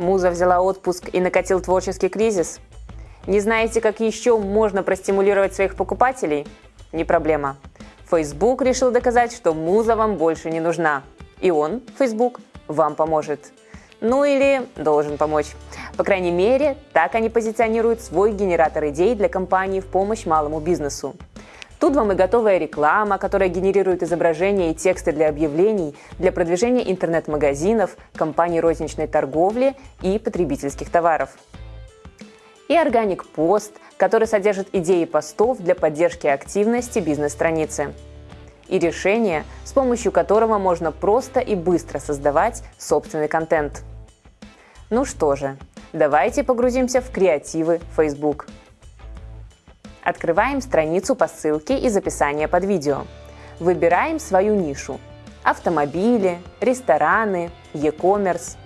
Муза взяла отпуск и накатил творческий кризис? Не знаете, как еще можно простимулировать своих покупателей? Не проблема. Facebook решил доказать, что муза вам больше не нужна. И он, Facebook, вам поможет. Ну или должен помочь. По крайней мере, так они позиционируют свой генератор идей для компании в помощь малому бизнесу. Тут вам и готовая реклама, которая генерирует изображения и тексты для объявлений, для продвижения интернет-магазинов, компаний розничной торговли и потребительских товаров. И органик пост, который содержит идеи постов для поддержки активности бизнес-страницы. И решение, с помощью которого можно просто и быстро создавать собственный контент. Ну что же, давайте погрузимся в креативы Facebook. Открываем страницу по ссылке из описания под видео. Выбираем свою нишу – автомобили, рестораны, e-commerce.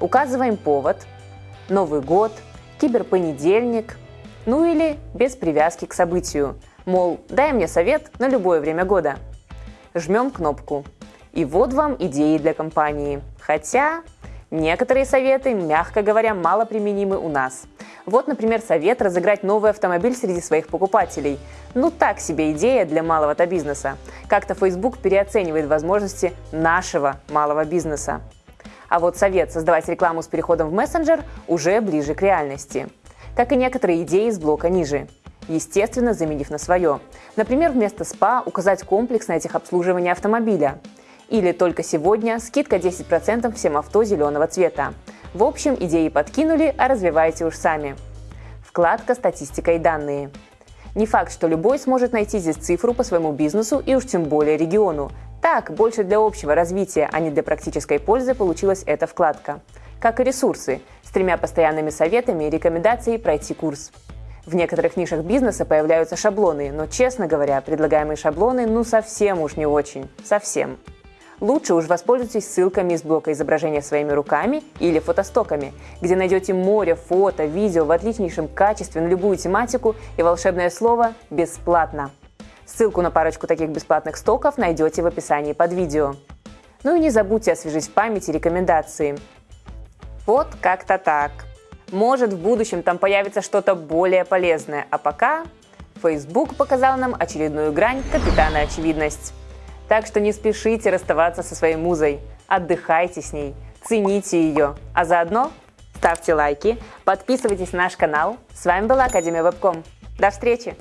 Указываем повод – Новый год, киберпонедельник, ну или без привязки к событию, мол, дай мне совет на любое время года. Жмем кнопку. И вот вам идеи для компании. Хотя некоторые советы, мягко говоря, мало применимы у нас – вот, например, совет разыграть новый автомобиль среди своих покупателей. Ну так себе идея для малого-то бизнеса. Как-то Facebook переоценивает возможности нашего малого бизнеса. А вот совет создавать рекламу с переходом в мессенджер уже ближе к реальности. Как и некоторые идеи из блока ниже естественно, заменив на свое. Например, вместо СПА указать комплекс на этих обслуживания автомобиля. Или только сегодня скидка 10% всем авто зеленого цвета. В общем, идеи подкинули, а развивайте уж сами. Вкладка «Статистика и данные». Не факт, что любой сможет найти здесь цифру по своему бизнесу и уж тем более региону. Так, больше для общего развития, а не для практической пользы получилась эта вкладка. Как и ресурсы, с тремя постоянными советами и рекомендацией пройти курс. В некоторых нишах бизнеса появляются шаблоны, но, честно говоря, предлагаемые шаблоны ну совсем уж не очень. Совсем. Лучше уж воспользуйтесь ссылками из блока изображения своими руками или фотостоками, где найдете море фото, видео в отличнейшем качестве на любую тематику и волшебное слово «бесплатно». Ссылку на парочку таких бесплатных стоков найдете в описании под видео. Ну и не забудьте освежить в памяти рекомендации. Вот как-то так. Может, в будущем там появится что-то более полезное, а пока Facebook показал нам очередную грань капитана очевидность. Так что не спешите расставаться со своей музой, отдыхайте с ней, цените ее, а заодно ставьте лайки, подписывайтесь на наш канал. С вами была Академия Вебком. До встречи!